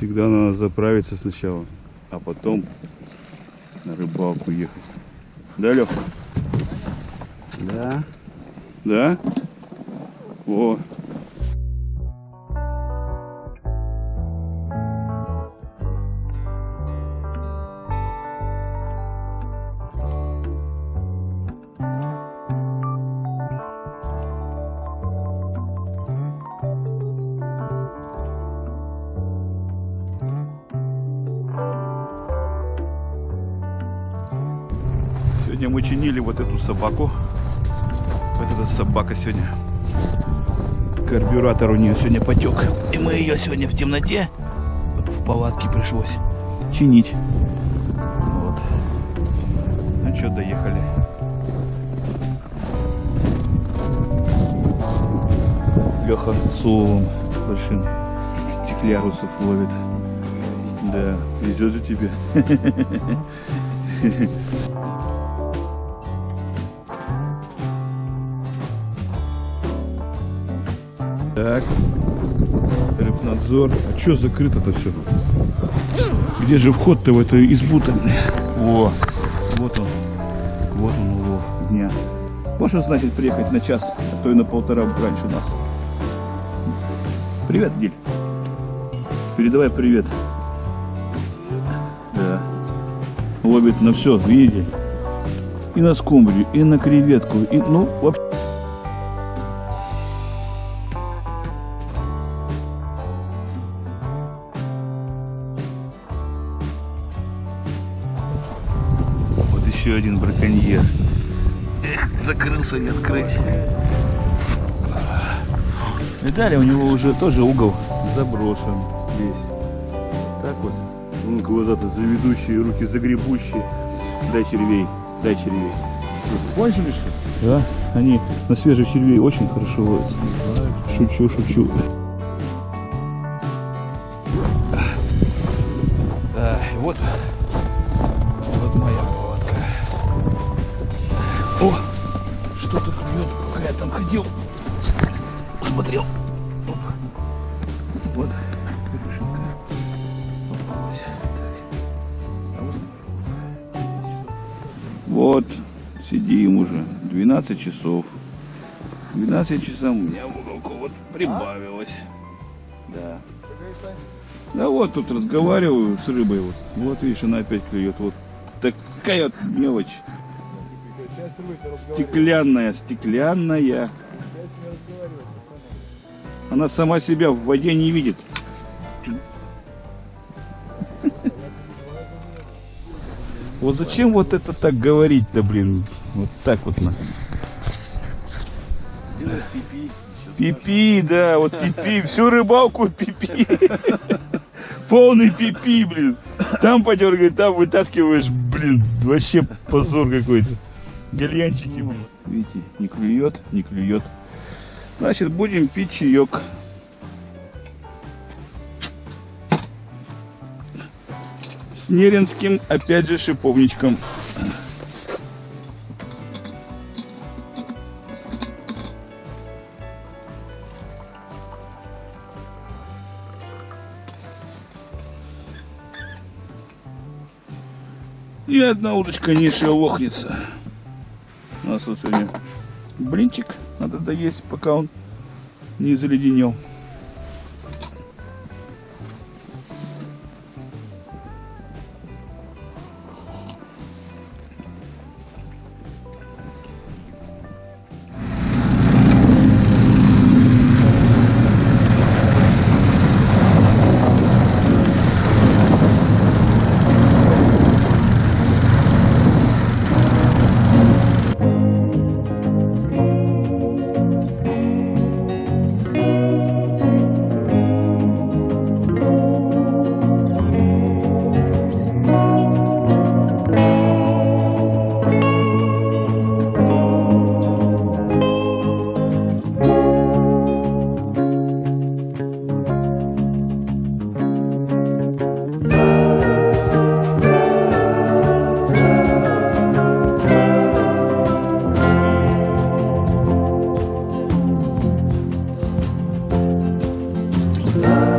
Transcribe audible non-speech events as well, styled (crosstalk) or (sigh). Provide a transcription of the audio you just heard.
Всегда надо заправиться сначала, а потом на рыбалку ехать. Да, Леха? Да. Да? О. Сегодня мы чинили вот эту собаку. Вот эта собака сегодня. Карбюратор у нее сегодня потек. И мы ее сегодня в темноте в палатке пришлось чинить. Вот. Ну что, доехали. Леха с уловом большим стеклярусов ловит. Да, везет же тебе. (laughs) Так. Рыбнадзор. А что закрыто-то все? Где же вход-то в эту избу-то? О, вот он. Вот он улов дня. Вот что значит приехать на час, а то и на полтора раньше нас. Привет, Гиль. Передавай привет. Да. Ловит на все, видите? И на скумбрию, и на креветку, и, ну, вообще. Еще один браконьер. Эх, закрылся не открыть. Видали, у него уже тоже угол заброшен весь. Так вот. Вон глаза-то заведущие, руки загребущие. Дай червей, дай червей. Кончили что? Да, они на свежих червей очень хорошо ловятся. Шучу, шучу. А, вот ходил. Смотрел. Оп. Вот, Вот, сидим уже. 12 часов. 12 часов у меня в уголку вот прибавилось. Да. Да вот тут разговариваю с рыбой. Вот, вот видишь, она опять клюет. Вот такая вот мелочь. Стеклянная, стеклянная. Она сама себя в воде не видит. Вот зачем вот это так говорить-то, блин? Вот так вот на. Пипи, да, вот пипи, всю рыбалку пипи. Полный пипи, блин. Там подергай, там вытаскиваешь, блин, вообще позор какой-то. Гальянчики, блин. Видите, не клюет, не клюет. Значит, будем пить чаек. С неринским, опять же, шиповничком. И одна удочка не шелохнется. Нас вот сегодня блинчик надо доесть, пока он не заледенел. love.